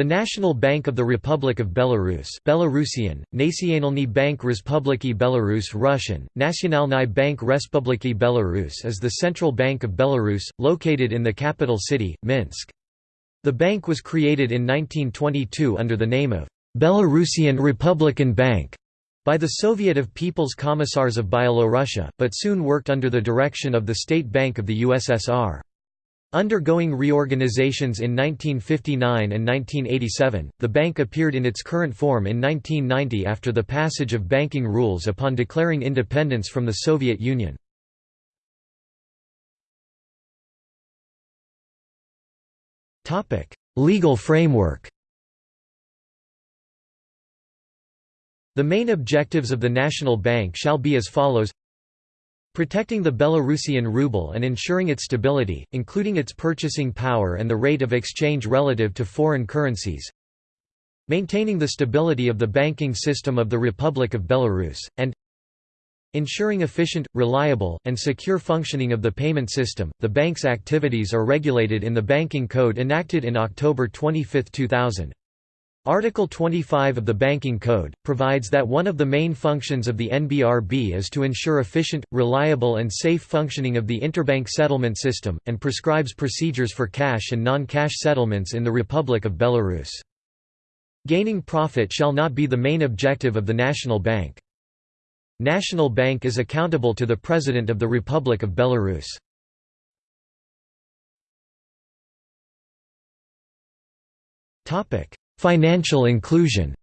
The National Bank of the Republic of Belarus Belarusian, Nacionalny Bank Respubliki Belarus Russian, Nacionalny Bank Respubliki Belarus is the central bank of Belarus, located in the capital city, Minsk. The bank was created in 1922 under the name of Belarusian Republican Bank by the Soviet of People's Commissars of Byelorussia, but soon worked under the direction of the State Bank of the USSR. Undergoing reorganizations in 1959 and 1987, the bank appeared in its current form in 1990 after the passage of banking rules upon declaring independence from the Soviet Union. Legal framework The main objectives of the National Bank shall be as follows Protecting the Belarusian ruble and ensuring its stability, including its purchasing power and the rate of exchange relative to foreign currencies. Maintaining the stability of the banking system of the Republic of Belarus, and Ensuring efficient, reliable, and secure functioning of the payment system. The bank's activities are regulated in the Banking Code enacted in October 25, 2000. Article 25 of the Banking Code, provides that one of the main functions of the NBRB is to ensure efficient, reliable and safe functioning of the interbank settlement system, and prescribes procedures for cash and non-cash settlements in the Republic of Belarus. Gaining profit shall not be the main objective of the National Bank. National Bank is accountable to the President of the Republic of Belarus. Topic Financial inclusion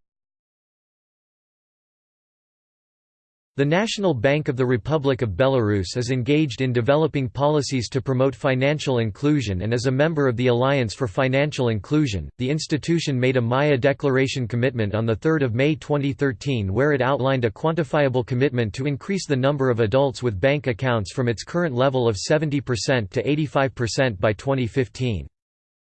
The National Bank of the Republic of Belarus is engaged in developing policies to promote financial inclusion and is a member of the Alliance for Financial Inclusion. The institution made a Maya Declaration commitment on 3 May 2013 where it outlined a quantifiable commitment to increase the number of adults with bank accounts from its current level of 70% to 85% by 2015.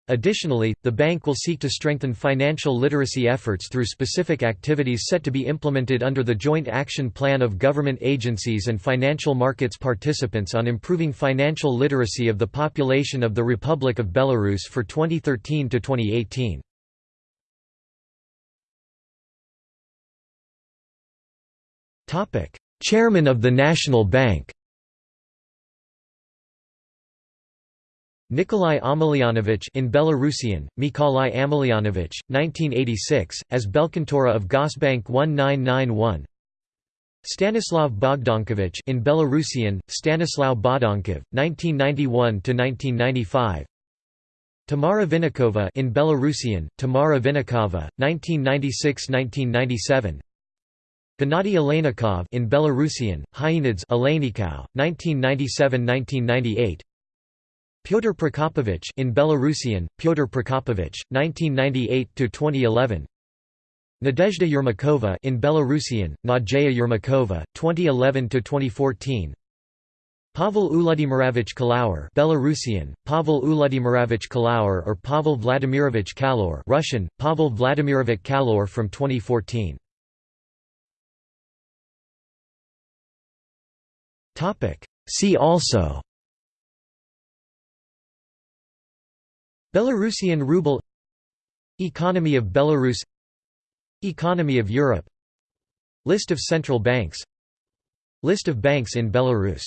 Additionally, the bank will seek to strengthen financial literacy efforts through specific activities set to be implemented under the Joint Action Plan of government agencies and financial markets participants on improving financial literacy of the population of the Republic of Belarus for 2013 to 2018. Topic: Chairman of the National Bank Nikolai Amelyanovich in Belarusian, Mikolai Amelyanovich, 1986, as Belkontora of Gosbank 1991 Stanislav Bogdankovich in Belarusian, Stanislav Bodankov, 1991–1995 Tamara Vinnikova in Belarusian, Tamara Vinnikova, 1996–1997 Gennady Aleynikov in Belarusian, Hyenids Aleynikov, 1997–1998 Pyotr Prokopovich in Belarusian, Pyotr Prokopovich, 1998–2011 Nadezhda Yermakova in Belarusian, Nadzeja Yermakova, 2011–2014 Pavel Uludimirovich Kallaur Belarusian, Pavel Uludimirovich Kallaur or Pavel Vladimirovich Kalor Russian, Pavel Vladimirovich Kalor from 2014 See also Belarusian ruble Economy of Belarus Economy of Europe List of central banks List of banks in Belarus